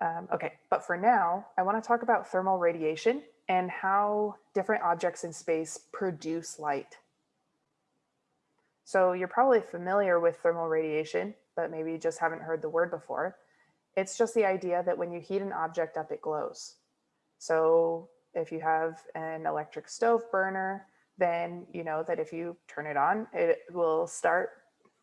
Um, okay, but for now, I want to talk about thermal radiation and how different objects in space produce light. So you're probably familiar with thermal radiation, but maybe you just haven't heard the word before. It's just the idea that when you heat an object up, it glows. So if you have an electric stove burner, then you know that if you turn it on, it will start,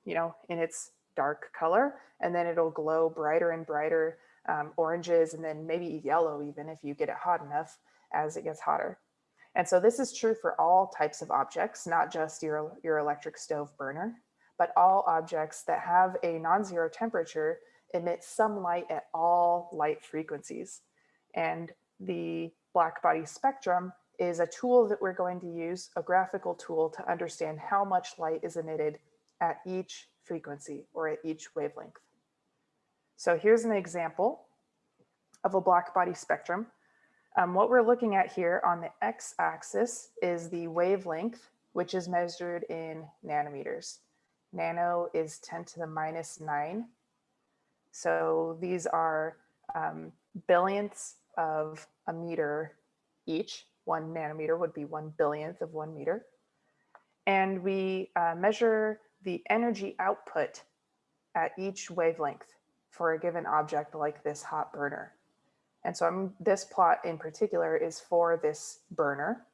you know, in its dark color, and then it'll glow brighter and brighter um, oranges and then maybe yellow even if you get it hot enough as it gets hotter. And so this is true for all types of objects, not just your, your electric stove burner, but all objects that have a non-zero temperature emit some light at all light frequencies. And the black body spectrum is a tool that we're going to use, a graphical tool to understand how much light is emitted at each frequency or at each wavelength. So here's an example of a black body spectrum. Um, what we're looking at here on the x-axis is the wavelength, which is measured in nanometers. Nano is 10 to the minus 9. So these are um, billionths of a meter each. One nanometer would be one billionth of one meter. And we uh, measure the energy output at each wavelength for a given object like this hot burner. And so I'm, this plot in particular is for this burner.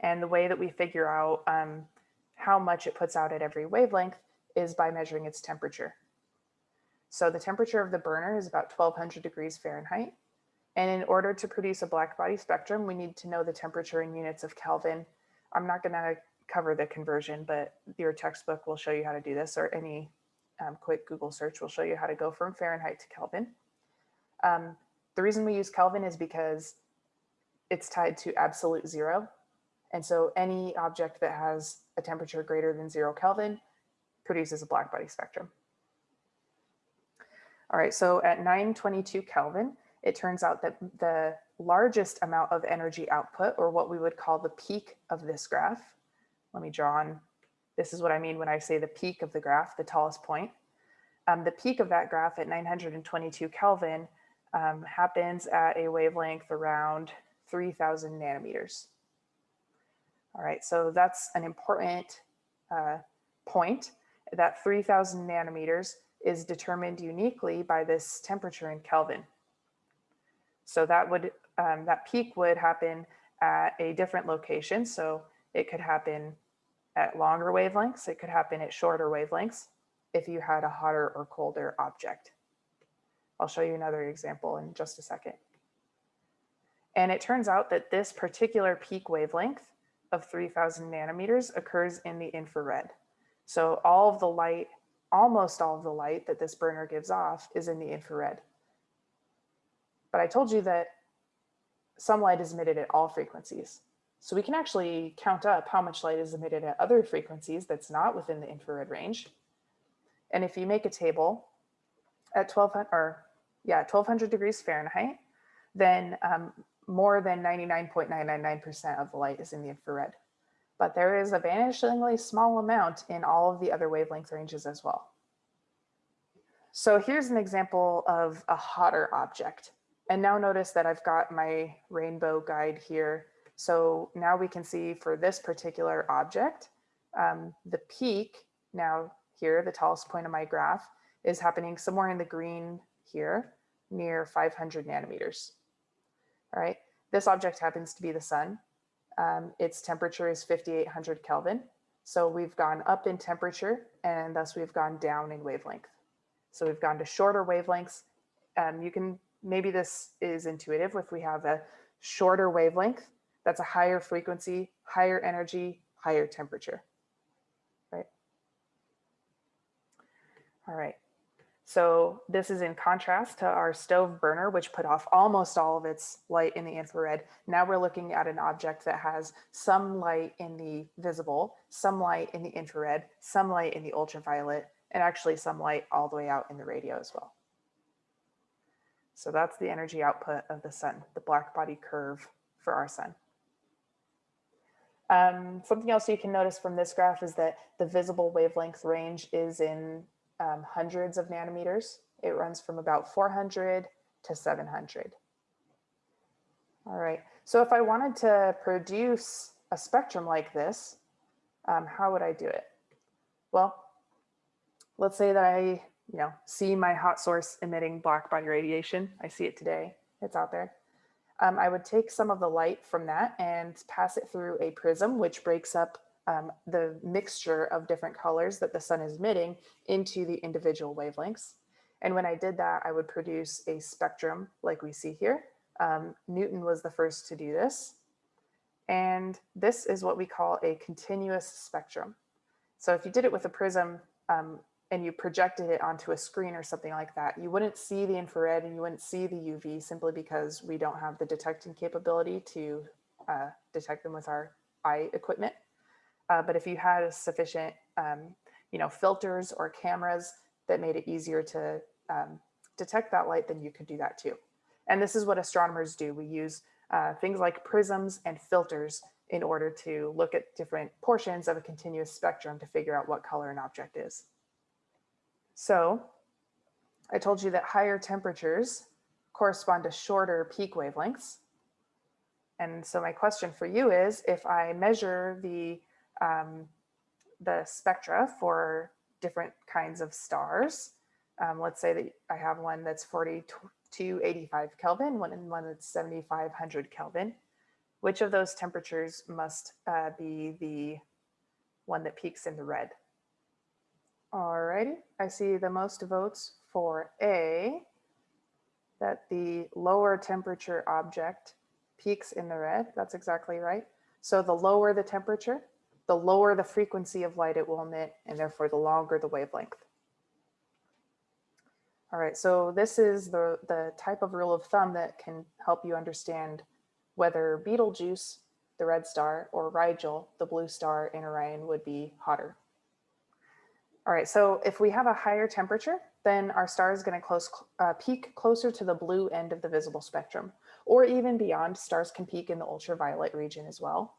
And the way that we figure out um, how much it puts out at every wavelength is by measuring its temperature. So the temperature of the burner is about 1200 degrees Fahrenheit. And in order to produce a black body spectrum, we need to know the temperature in units of Kelvin. I'm not gonna cover the conversion, but your textbook will show you how to do this or any um, quick Google search will show you how to go from Fahrenheit to Kelvin. Um, the reason we use Kelvin is because it's tied to absolute zero. And so any object that has a temperature greater than zero Kelvin produces a black body spectrum. All right, so at 922 Kelvin, it turns out that the largest amount of energy output, or what we would call the peak of this graph, let me draw on this is what I mean when I say the peak of the graph, the tallest point. Um, the peak of that graph at 922 Kelvin um, happens at a wavelength around 3000 nanometers. All right, so that's an important uh, point that 3000 nanometers is determined uniquely by this temperature in Kelvin. So that would um, that peak would happen at a different location. So it could happen at longer wavelengths. It could happen at shorter wavelengths if you had a hotter or colder object. I'll show you another example in just a second. And it turns out that this particular peak wavelength of 3000 nanometers occurs in the infrared. So all of the light, almost all of the light that this burner gives off is in the infrared. But I told you that some light is emitted at all frequencies. So we can actually count up how much light is emitted at other frequencies that's not within the infrared range. And if you make a table at 1200 or yeah, 1200 degrees Fahrenheit, then um, more than 99.999% of the light is in the infrared. But there is a vanishingly small amount in all of the other wavelength ranges as well. So here's an example of a hotter object. And now notice that I've got my rainbow guide here so now we can see for this particular object, um, the peak now here, the tallest point of my graph is happening somewhere in the green here near 500 nanometers. All right, this object happens to be the sun. Um, its temperature is 5800 Kelvin. So we've gone up in temperature and thus we've gone down in wavelength. So we've gone to shorter wavelengths. Um, you can, maybe this is intuitive if we have a shorter wavelength, that's a higher frequency, higher energy, higher temperature, right? All right. So this is in contrast to our stove burner, which put off almost all of its light in the infrared. Now we're looking at an object that has some light in the visible, some light in the infrared, some light in the ultraviolet, and actually some light all the way out in the radio as well. So that's the energy output of the sun, the black body curve for our sun. Um, something else you can notice from this graph is that the visible wavelength range is in um, hundreds of nanometers. It runs from about 400 to 700. All right, so if I wanted to produce a spectrum like this, um, how would I do it? Well, let's say that I, you know, see my hot source emitting black body radiation. I see it today, it's out there. Um, I would take some of the light from that and pass it through a prism, which breaks up um, the mixture of different colors that the sun is emitting into the individual wavelengths. And when I did that, I would produce a spectrum like we see here. Um, Newton was the first to do this. And this is what we call a continuous spectrum. So if you did it with a prism um, and you projected it onto a screen or something like that, you wouldn't see the infrared and you wouldn't see the UV simply because we don't have the detecting capability to uh, detect them with our eye equipment. Uh, but if you had sufficient, um, you know, filters or cameras that made it easier to um, detect that light, then you could do that too. And this is what astronomers do. We use uh, things like prisms and filters in order to look at different portions of a continuous spectrum to figure out what color an object is. So I told you that higher temperatures correspond to shorter peak wavelengths. And so my question for you is, if I measure the um, the spectra for different kinds of stars. Um, let's say that I have one that's 4285 Kelvin, one and one that's 7500 Kelvin. Which of those temperatures must uh, be the one that peaks in the red? Alrighty, I see the most votes for A, that the lower temperature object peaks in the red. That's exactly right. So the lower the temperature, the lower the frequency of light it will emit, and therefore the longer the wavelength. All right, so this is the, the type of rule of thumb that can help you understand whether Betelgeuse, the red star, or Rigel, the blue star in Orion would be hotter. All right, so if we have a higher temperature, then our star is going to close, uh, peak closer to the blue end of the visible spectrum, or even beyond, stars can peak in the ultraviolet region as well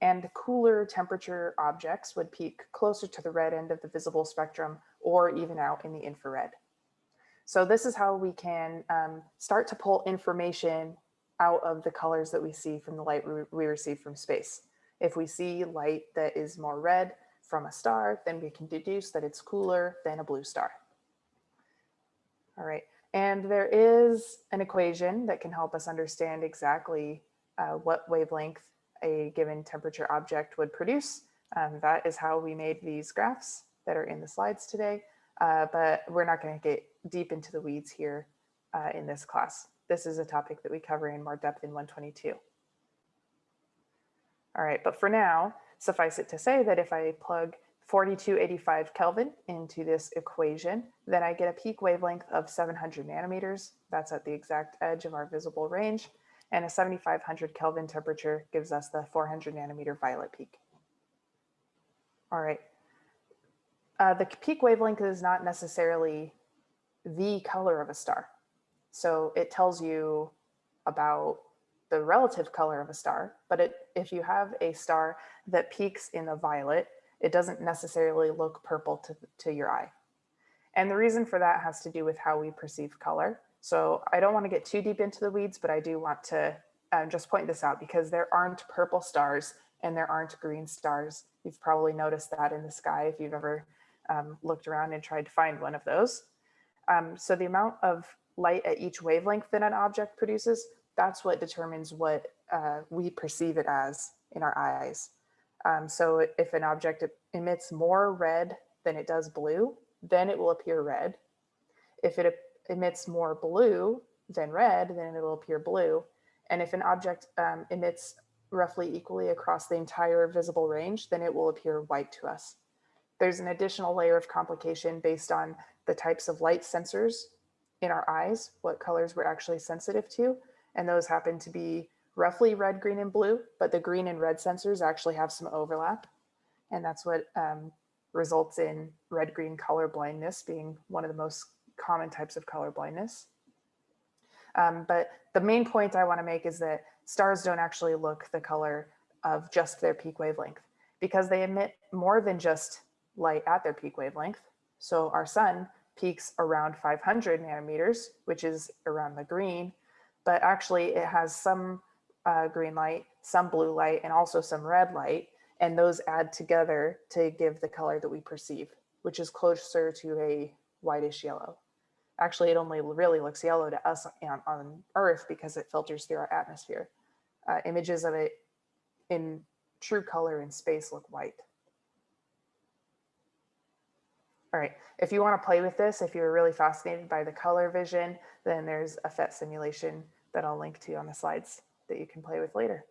and cooler temperature objects would peak closer to the red end of the visible spectrum or even out in the infrared. So this is how we can um, start to pull information out of the colors that we see from the light we receive from space. If we see light that is more red from a star, then we can deduce that it's cooler than a blue star. All right, and there is an equation that can help us understand exactly uh, what wavelength a given temperature object would produce. Um, that is how we made these graphs that are in the slides today, uh, but we're not going to get deep into the weeds here uh, in this class. This is a topic that we cover in more depth in 122. All right, but for now, suffice it to say that if I plug 4285 Kelvin into this equation, then I get a peak wavelength of 700 nanometers. That's at the exact edge of our visible range and a 7500 Kelvin temperature gives us the 400 nanometer violet peak. All right. Uh, the peak wavelength is not necessarily the color of a star. So it tells you about the relative color of a star, but it, if you have a star that peaks in the violet, it doesn't necessarily look purple to, to your eye. And the reason for that has to do with how we perceive color. So I don't want to get too deep into the weeds, but I do want to uh, just point this out because there aren't purple stars and there aren't green stars. You've probably noticed that in the sky if you've ever um, looked around and tried to find one of those. Um, so the amount of light at each wavelength that an object produces, that's what determines what uh, we perceive it as in our eyes. Um, so if an object emits more red than it does blue, then it will appear red. If it emits more blue than red, then it will appear blue. And if an object um, emits roughly equally across the entire visible range, then it will appear white to us. There's an additional layer of complication based on the types of light sensors in our eyes, what colors we're actually sensitive to. And those happen to be roughly red, green, and blue, but the green and red sensors actually have some overlap. And that's what um, results in red-green color blindness being one of the most common types of color blindness. Um, but the main point I want to make is that stars don't actually look the color of just their peak wavelength because they emit more than just light at their peak wavelength. So our sun peaks around 500 nanometers, which is around the green, but actually it has some uh, green light, some blue light, and also some red light. And those add together to give the color that we perceive, which is closer to a whitish yellow. Actually, it only really looks yellow to us on, on Earth because it filters through our atmosphere. Uh, images of it in true color in space look white. All right, if you want to play with this, if you're really fascinated by the color vision, then there's a PhET simulation that I'll link to on the slides that you can play with later.